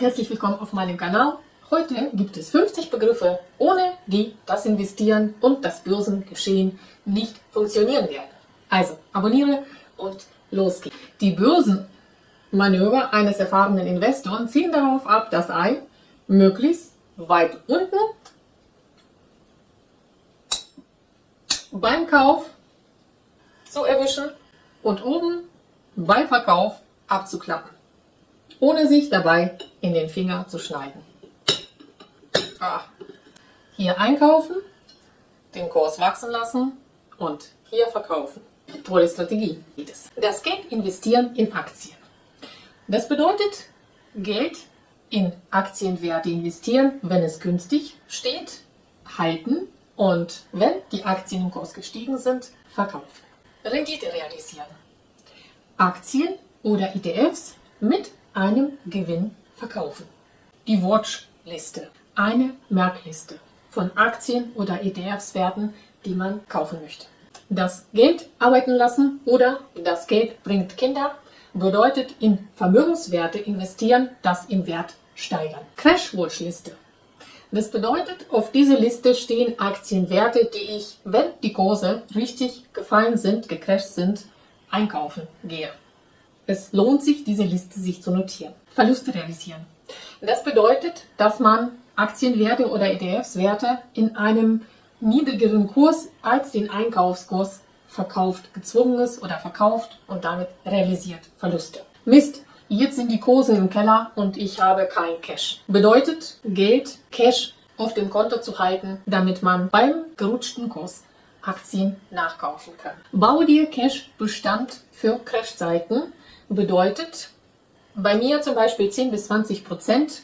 herzlich willkommen auf meinem Kanal. Heute gibt es 50 Begriffe, ohne die das Investieren und das Börsengeschehen nicht funktionieren werden. Also abonniere und los geht's. Die Börsenmanöver eines erfahrenen Investors zielen darauf ab, das Ei möglichst weit unten beim Kauf zu erwischen und oben beim Verkauf abzuklappen ohne sich dabei in den Finger zu schneiden. Ah. Hier einkaufen, den Kurs wachsen lassen und hier verkaufen. Tolle Strategie. Das Geld investieren in Aktien. Das bedeutet Geld in Aktienwerte investieren, wenn es günstig steht, halten und wenn die Aktien im Kurs gestiegen sind, verkaufen. Rendite realisieren. Aktien oder ETFs mit einem Gewinn verkaufen. Die Watchliste, eine Merkliste von Aktien oder ETFs-Werten, die man kaufen möchte. Das Geld arbeiten lassen oder das Geld bringt Kinder bedeutet in Vermögenswerte investieren, das im Wert steigern. Crash-Watchliste. Das bedeutet, auf dieser Liste stehen Aktienwerte, die ich, wenn die Kurse richtig gefallen sind, gecrashed sind, einkaufen gehe. Es lohnt sich, diese Liste sich zu notieren. Verluste realisieren. Das bedeutet, dass man Aktienwerte oder ETFs-Werte in einem niedrigeren Kurs als den Einkaufskurs verkauft, gezwungen ist oder verkauft und damit realisiert Verluste. Mist, jetzt sind die Kurse im Keller und ich habe kein Cash. Bedeutet, Geld, Cash auf dem Konto zu halten, damit man beim gerutschten Kurs Aktien nachkaufen kann. Bau dir Cash-Bestand für Crash-Zeiten bedeutet bei mir zum Beispiel 10 bis 20 Prozent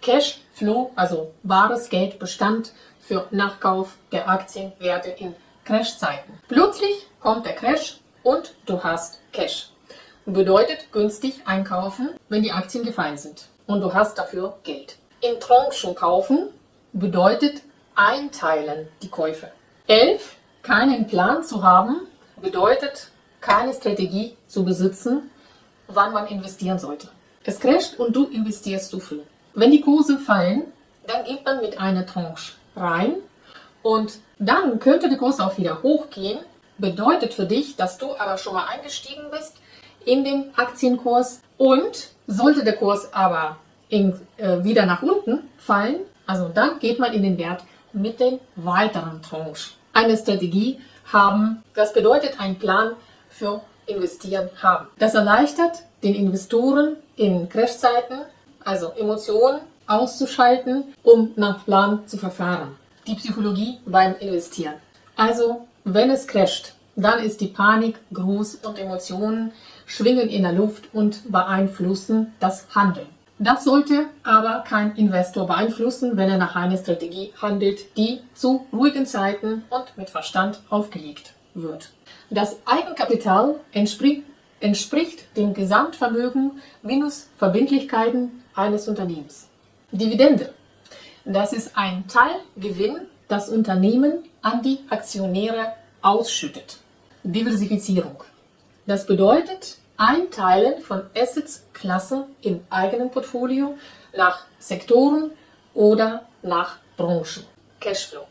Cashflow, also wahres Geldbestand für Nachkauf der Aktienwerte in Crashzeiten. Plötzlich kommt der Crash und du hast Cash. Bedeutet günstig einkaufen, wenn die Aktien gefallen sind und du hast dafür Geld. In Tranchen kaufen bedeutet einteilen die Käufe. 11. Keinen Plan zu haben bedeutet keine Strategie zu besitzen wann man investieren sollte. Es crasht und du investierst zu früh. Wenn die Kurse fallen, dann geht man mit einer Tranche rein und dann könnte der Kurs auch wieder hochgehen. Bedeutet für dich, dass du aber schon mal eingestiegen bist in den Aktienkurs und sollte der Kurs aber in, äh, wieder nach unten fallen, also dann geht man in den Wert mit den weiteren Tranche. Eine Strategie haben, das bedeutet ein Plan für investieren haben. Das erleichtert den Investoren in Crashzeiten, also Emotionen auszuschalten, um nach Plan zu verfahren. Die Psychologie beim Investieren. Also, wenn es crasht, dann ist die Panik groß und Emotionen schwingen in der Luft und beeinflussen das Handeln. Das sollte aber kein Investor beeinflussen, wenn er nach einer Strategie handelt, die zu ruhigen Zeiten und mit Verstand aufgelegt wird. Das Eigenkapital entspricht, dem Gesamtvermögen minus Verbindlichkeiten eines Unternehmens. Dividende. Das ist ein Teilgewinn, das Unternehmen an die Aktionäre ausschüttet. Diversifizierung. Das bedeutet Einteilen von Assets-Klassen im eigenen Portfolio nach Sektoren oder nach Branchen. Cashflow.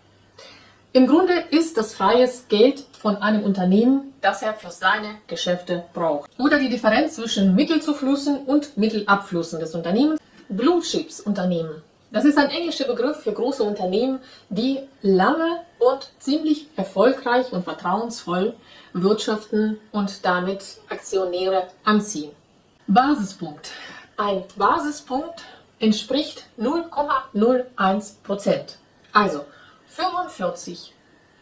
Im Grunde ist das freies Geld von einem Unternehmen, das er für seine Geschäfte braucht. Oder die Differenz zwischen Mittelzuflüssen und Mittelabflüssen des Unternehmens. Blue Chips Unternehmen. Das ist ein englischer Begriff für große Unternehmen, die lange und ziemlich erfolgreich und vertrauensvoll wirtschaften und damit Aktionäre anziehen. Basispunkt. Ein Basispunkt entspricht 0,01 Prozent. Also 45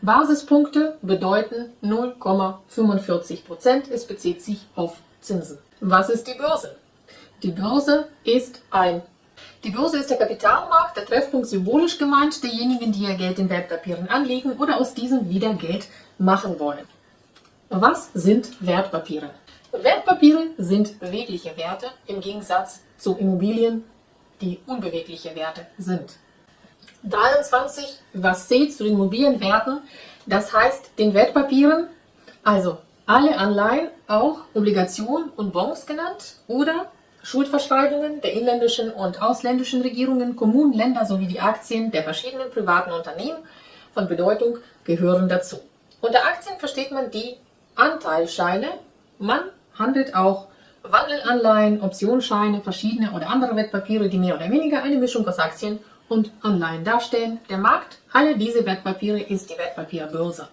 Basispunkte bedeuten 0,45 Prozent. Es bezieht sich auf Zinsen. Was ist die Börse? Die Börse ist ein die Börse ist der Kapitalmarkt, der Treffpunkt symbolisch gemeint, derjenigen, die ihr Geld in Wertpapieren anlegen oder aus diesem wieder Geld machen wollen. Was sind Wertpapiere? Wertpapiere sind bewegliche Werte im Gegensatz zu Immobilien, die unbewegliche Werte sind. 23, was zählt zu den mobilen Werten, das heißt den Wertpapieren, also alle Anleihen, auch Obligationen und Bonds genannt oder Schuldverschreibungen der inländischen und ausländischen Regierungen, Kommunen, Länder sowie die Aktien der verschiedenen privaten Unternehmen von Bedeutung gehören dazu. Unter Aktien versteht man die Anteilscheine. Man handelt auch Wandelanleihen, Optionsscheine, verschiedene oder andere Wertpapiere, die mehr oder weniger eine Mischung aus Aktien und Anleihen darstellen. Der Markt aller diese Wertpapiere ist die Wertpapierbörse.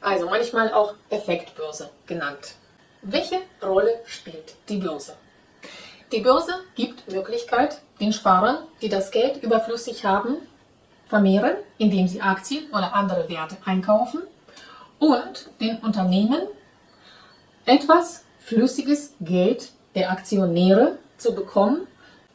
Also manchmal auch Effektbörse genannt. Welche Rolle spielt die Börse? Die Börse gibt Möglichkeit, den Sparern, die das Geld überflüssig haben, vermehren, indem sie Aktien oder andere Werte einkaufen und den Unternehmen etwas flüssiges Geld der Aktionäre zu bekommen,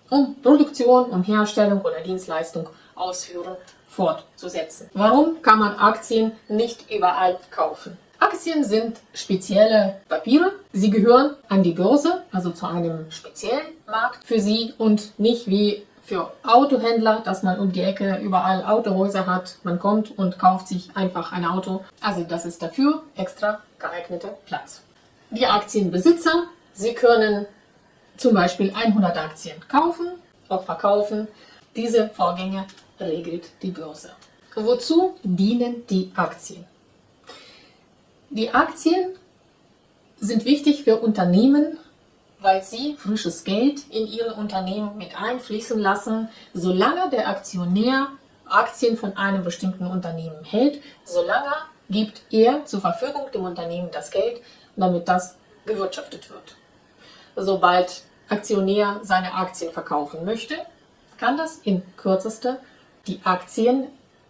um Produktion, um Herstellung oder Dienstleistung ausführen fortzusetzen. Warum kann man Aktien nicht überall kaufen? Aktien sind spezielle Papiere. Sie gehören an die Börse, also zu einem speziellen Markt für sie und nicht wie für Autohändler, dass man um die Ecke überall Autohäuser hat. Man kommt und kauft sich einfach ein Auto. Also das ist dafür extra geeigneter Platz. Die Aktienbesitzer, sie können zum Beispiel 100 Aktien kaufen, auch verkaufen. Diese Vorgänge regelt die Börse. Wozu dienen die Aktien? Die Aktien sind wichtig für Unternehmen, weil sie frisches Geld in ihre Unternehmen mit einfließen lassen, solange der Aktionär Aktien von einem bestimmten Unternehmen hält, solange gibt er zur Verfügung dem Unternehmen das Geld, damit das gewirtschaftet wird. Sobald Aktionär seine Aktien verkaufen möchte, kann das in kürzester die Aktien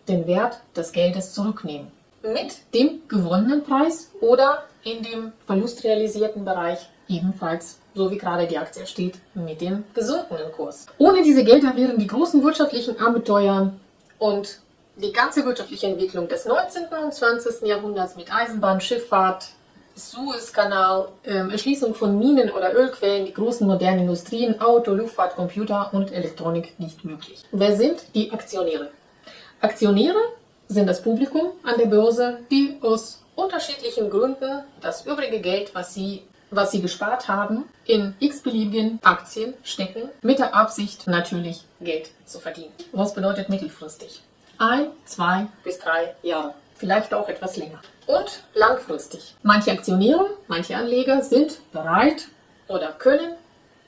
den Wert des Geldes zurücknehmen. Mit dem gewonnenen Preis oder in dem verlustrealisierten Bereich ebenfalls, so wie gerade die Aktie steht, mit dem gesunkenen Kurs. Ohne diese Gelder wären die großen wirtschaftlichen Abenteuer und die ganze wirtschaftliche Entwicklung des 19. und 20. Jahrhunderts mit Eisenbahn, Schifffahrt, Suezkanal, ähm, Erschließung von Minen oder Ölquellen, die großen modernen Industrien, Auto, Luftfahrt, Computer und Elektronik nicht möglich. Wer sind die Aktionäre? Aktionäre sind das Publikum an der Börse, die aus unterschiedlichen Gründen das übrige Geld, was sie was sie gespart haben, in x-beliebigen Aktien stecken, mit der Absicht natürlich Geld zu verdienen. Was bedeutet mittelfristig? Ein, zwei bis drei Jahre, vielleicht auch etwas länger und langfristig. Manche Aktionäre, manche Anleger sind bereit oder können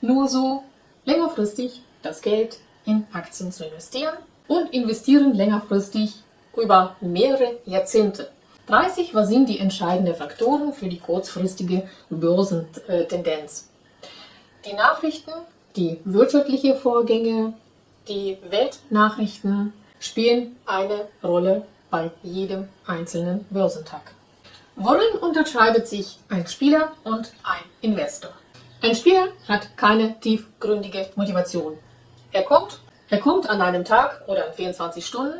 nur so längerfristig das Geld in Aktien zu investieren und investieren längerfristig über mehrere Jahrzehnte. 30, was sind die entscheidenden Faktoren für die kurzfristige Börsentendenz? Die Nachrichten, die wirtschaftlichen Vorgänge, die Weltnachrichten spielen eine Rolle bei jedem einzelnen Börsentag. Worin unterscheidet sich ein Spieler und ein Investor? Ein Spieler hat keine tiefgründige Motivation. Er kommt, er kommt an einem Tag oder in 24 Stunden,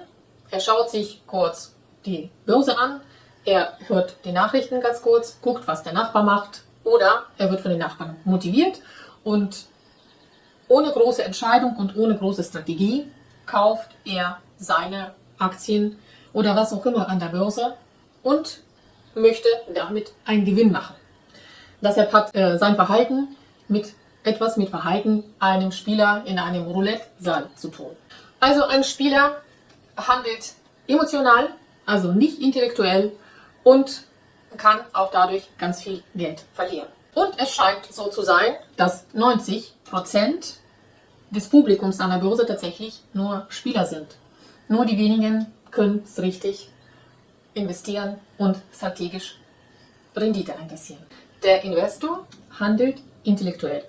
er schaut sich kurz die Börse an, er hört die Nachrichten ganz kurz, guckt, was der Nachbar macht oder er wird von den Nachbarn motiviert und ohne große Entscheidung und ohne große Strategie kauft er seine Aktien oder was auch immer an der Börse und möchte damit einen Gewinn machen. Deshalb hat äh, sein Verhalten mit etwas mit Verhalten einem Spieler in einem Roulette-Saal zu tun. Also ein Spieler handelt emotional, also nicht intellektuell und kann auch dadurch ganz viel Geld verlieren. Und es scheint so zu sein, dass 90% des Publikums an der Börse tatsächlich nur Spieler sind. Nur die wenigen können es richtig investieren und strategisch Rendite einkassieren. Der Investor handelt intellektuell.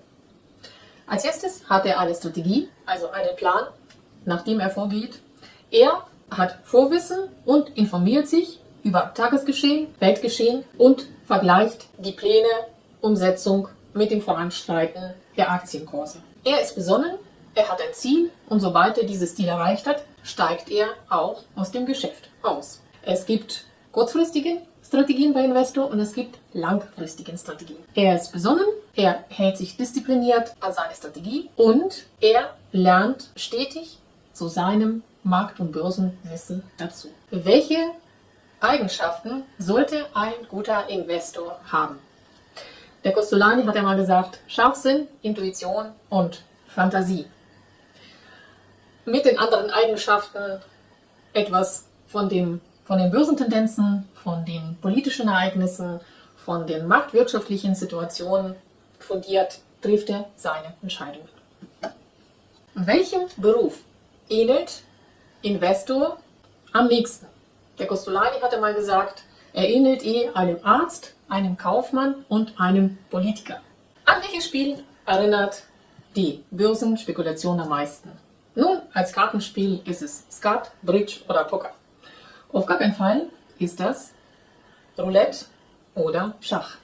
Als erstes hat er eine Strategie, also einen Plan, nach dem er vorgeht. Er hat Vorwissen und informiert sich über Tagesgeschehen, Weltgeschehen und vergleicht die Pläne, Umsetzung mit dem Voranschreiten der Aktienkurse. Er ist besonnen, er hat ein Ziel und sobald er dieses Ziel erreicht hat, steigt er auch aus dem Geschäft aus. Es gibt kurzfristige Strategien bei Investor und es gibt langfristige Strategien. Er ist besonnen, er hält sich diszipliniert an seine Strategie und er lernt stetig zu seinem Markt- und Börsenwissen dazu. Welche Eigenschaften sollte ein guter Investor haben? Der Costolani hat ja mal gesagt, Scharfsinn, Intuition und Fantasie. Mit den anderen Eigenschaften etwas von, dem, von den Börsentendenzen, von den politischen Ereignissen, von den marktwirtschaftlichen Situationen fundiert trifft er seine Entscheidungen. Welchem Beruf ähnelt Investor am nächsten? Der Costolani hatte mal gesagt, er ähnelt eh einem Arzt, einem Kaufmann und einem Politiker. An welches Spiel erinnert die Börsenspekulation am meisten? Als Kartenspiel ist es Skat, Bridge oder Poker. Auf gar keinen Fall ist das Roulette oder Schach.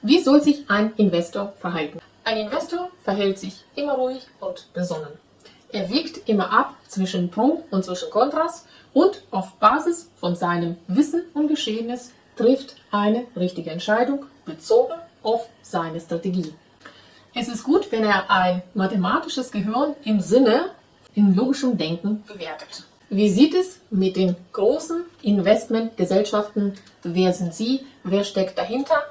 Wie soll sich ein Investor verhalten? Ein Investor verhält sich immer ruhig und besonnen. Er wiegt immer ab zwischen Pro und zwischen Kontras und auf Basis von seinem Wissen und Geschehnis trifft eine richtige Entscheidung bezogen auf seine Strategie. Es ist gut, wenn er ein mathematisches Gehirn im Sinne in logischem Denken bewertet. Wie sieht es mit den großen Investmentgesellschaften? Wer sind sie? Wer steckt dahinter?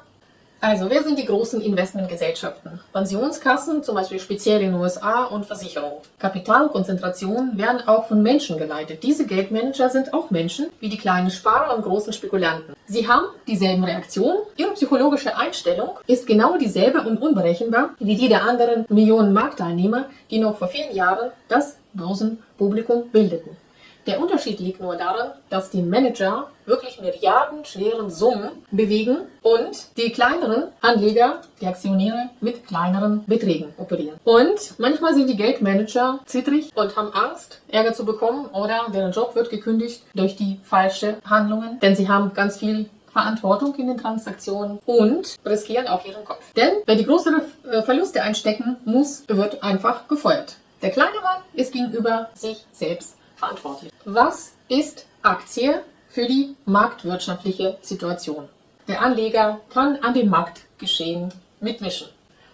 Also, wer sind die großen Investmentgesellschaften? Pensionskassen, zum Beispiel speziell in den USA und Versicherungen. Kapitalkonzentrationen werden auch von Menschen geleitet. Diese Geldmanager sind auch Menschen, wie die kleinen Sparer und großen Spekulanten. Sie haben dieselben Reaktionen. Ihre psychologische Einstellung ist genau dieselbe und unberechenbar wie die der anderen Millionen Marktteilnehmer, die noch vor vielen Jahren das Börsenpublikum bildeten. Der Unterschied liegt nur darin, dass die Manager wirklich milliardenschweren Summen bewegen und die kleineren Anleger, die Aktionäre, mit kleineren Beträgen operieren. Und manchmal sind die Geldmanager zittrig und haben Angst, Ärger zu bekommen oder deren Job wird gekündigt durch die falsche Handlungen, denn sie haben ganz viel Verantwortung in den Transaktionen und riskieren auch ihren Kopf. Denn wer die größeren äh, Verluste einstecken muss, wird einfach gefeuert. Der kleine Mann ist gegenüber sich selbst verantwortlich. Was ist Aktie für die marktwirtschaftliche Situation? Der Anleger kann an dem Marktgeschehen mitmischen,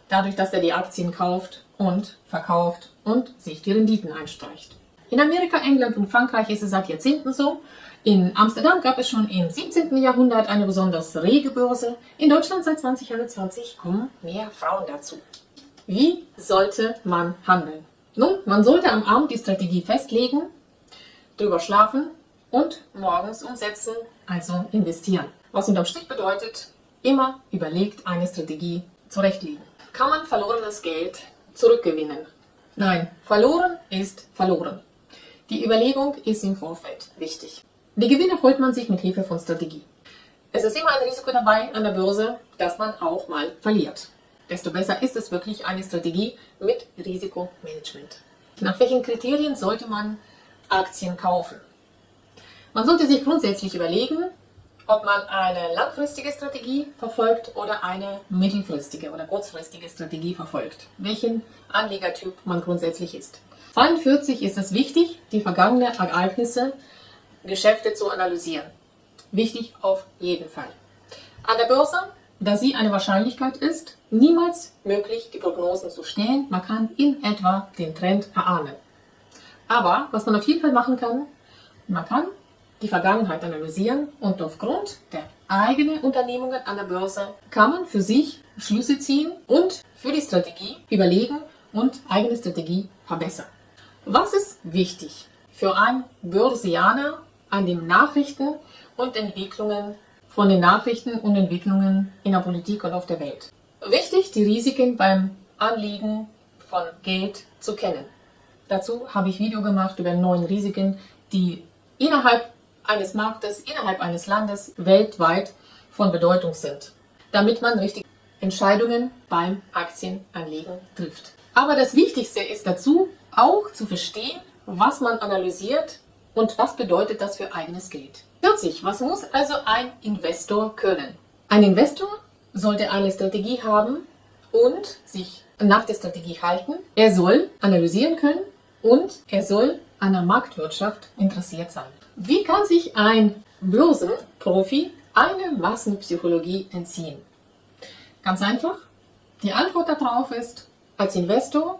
dadurch, dass er die Aktien kauft und verkauft und sich die Renditen einstreicht. In Amerika, England und Frankreich ist es seit Jahrzehnten so. In Amsterdam gab es schon im 17. Jahrhundert eine besonders rege Börse. In Deutschland seit 2021 kommen mehr Frauen dazu. Wie sollte man handeln? Nun, man sollte am Abend die Strategie festlegen drüber schlafen und morgens umsetzen, also investieren. Was unterm Strich bedeutet, immer überlegt eine Strategie zurechtlegen. Kann man verlorenes Geld zurückgewinnen? Nein, verloren ist verloren. Die Überlegung ist im Vorfeld wichtig. Die Gewinne holt man sich mit Hilfe von Strategie. Es ist immer ein Risiko dabei an der Börse, dass man auch mal verliert. Desto besser ist es wirklich eine Strategie mit Risikomanagement. Nach welchen Kriterien sollte man Aktien kaufen. Man sollte sich grundsätzlich überlegen, ob man eine langfristige Strategie verfolgt oder eine mittelfristige oder kurzfristige Strategie verfolgt, welchen Anlegertyp man grundsätzlich ist. 42 ist es wichtig, die vergangenen Ereignisse, Geschäfte zu analysieren. Wichtig auf jeden Fall. An der Börse, da sie eine Wahrscheinlichkeit ist, niemals möglich, die Prognosen zu stellen. Man kann in etwa den Trend erahnen. Aber was man auf jeden Fall machen kann, man kann die Vergangenheit analysieren und aufgrund der eigenen Unternehmungen an der Börse kann man für sich Schlüsse ziehen und für die Strategie überlegen und eigene Strategie verbessern. Was ist wichtig für einen Börsianer an den Nachrichten und Entwicklungen von den Nachrichten und Entwicklungen in der Politik und auf der Welt? Wichtig, die Risiken beim Anlegen von Geld zu kennen. Dazu habe ich Video gemacht über neun Risiken, die innerhalb eines Marktes, innerhalb eines Landes weltweit von Bedeutung sind, damit man richtige Entscheidungen beim Aktienanlegen trifft. Aber das Wichtigste ist dazu, auch zu verstehen, was man analysiert und was bedeutet das für eigenes Geld. 40. Was muss also ein Investor können? Ein Investor sollte eine Strategie haben und sich nach der Strategie halten. Er soll analysieren können und er soll an der Marktwirtschaft interessiert sein. Wie kann sich ein Börsenprofi eine Massenpsychologie entziehen? Ganz einfach. Die Antwort darauf ist, als Investor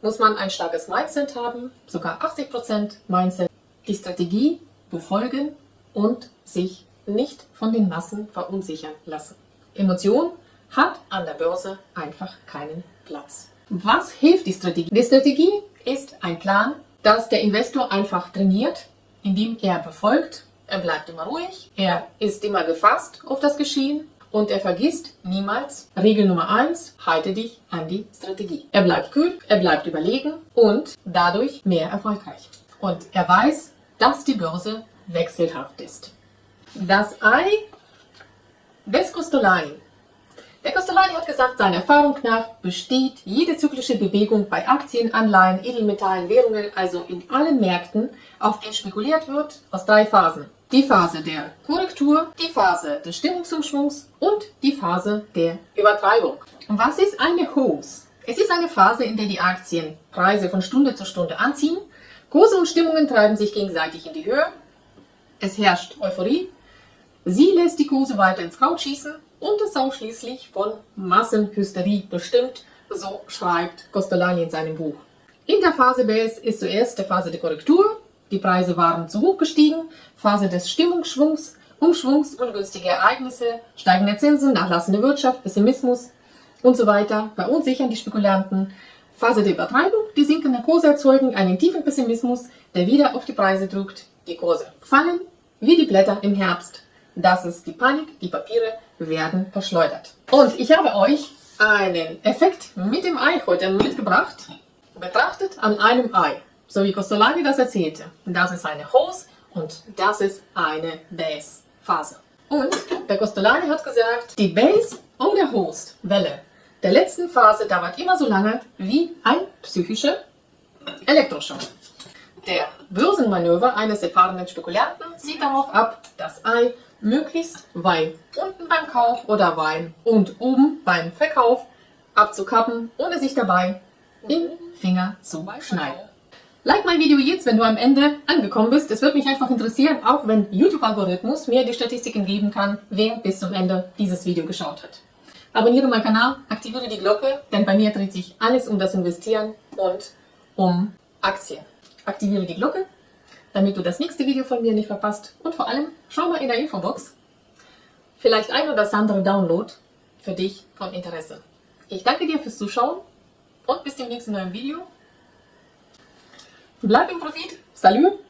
muss man ein starkes Mindset haben, sogar 80% Mindset, die Strategie befolgen und sich nicht von den Massen verunsichern lassen. Emotionen hat an der Börse einfach keinen Platz. Was hilft die Strategie? Die Strategie ist ein Plan, dass der Investor einfach trainiert, indem er befolgt. Er bleibt immer ruhig, er ist immer gefasst auf das Geschehen und er vergisst niemals, Regel Nummer eins: halte dich an die Strategie. Er bleibt kühl, er bleibt überlegen und dadurch mehr erfolgreich. Und er weiß, dass die Börse wechselhaft ist. Das Ei des Costolani. Der Costolani hat gesagt, seiner Erfahrung nach besteht jede zyklische Bewegung bei Aktien, Anleihen, Edelmetallen, Währungen, also in allen Märkten, auf denen spekuliert wird, aus drei Phasen die Phase der Korrektur, die Phase des Stimmungsumschwungs und die Phase der Übertreibung. Und was ist eine Hose? Es ist eine Phase, in der die Aktienpreise von Stunde zu Stunde anziehen. Kurse und Stimmungen treiben sich gegenseitig in die Höhe. Es herrscht Euphorie. Sie lässt die Kurse weiter ins Kraut schießen und ist auch schließlich von Massenhysterie bestimmt, so schreibt Costolani in seinem Buch. In der Phase BS ist zuerst die Phase der Korrektur, die Preise waren zu hoch gestiegen, Phase des Stimmungsschwungs, Umschwungs, ungünstige Ereignisse, steigende Zinsen, nachlassende Wirtschaft, Pessimismus und so weiter verunsichern die Spekulanten. Phase der Übertreibung, die sinkenden Kurse erzeugen einen tiefen Pessimismus, der wieder auf die Preise drückt. Die Kurse fallen wie die Blätter im Herbst. Das ist die Panik, die Papiere werden verschleudert. Und ich habe euch einen Effekt mit dem Ei heute mitgebracht. Betrachtet an einem Ei so wie Costolani das erzählte. Das ist eine Hose und das ist eine Base-Phase. Und der Costolani hat gesagt, die Base und der Host, Welle, der letzten Phase dauert immer so lange wie ein psychischer Elektroschock. Der Börsenmanöver eines erfahrenen Spekulanten sieht darauf ab, das Ei möglichst weit unten beim Kauf oder weit und oben beim Verkauf abzukappen, ohne sich dabei den Finger zu schneiden. Like mein Video jetzt, wenn du am Ende angekommen bist. Es würde mich einfach interessieren, auch wenn YouTube-Algorithmus mir die Statistiken geben kann, wer bis zum Ende dieses Video geschaut hat. Abonniere meinen Kanal, aktiviere die Glocke, denn bei mir dreht sich alles um das Investieren und um Aktien. Aktiviere die Glocke, damit du das nächste Video von mir nicht verpasst. Und vor allem, schau mal in der Infobox. Vielleicht ein oder das andere Download für dich von Interesse. Ich danke dir fürs Zuschauen und bis zum nächsten neuen Video. Bleib im Profit. Salut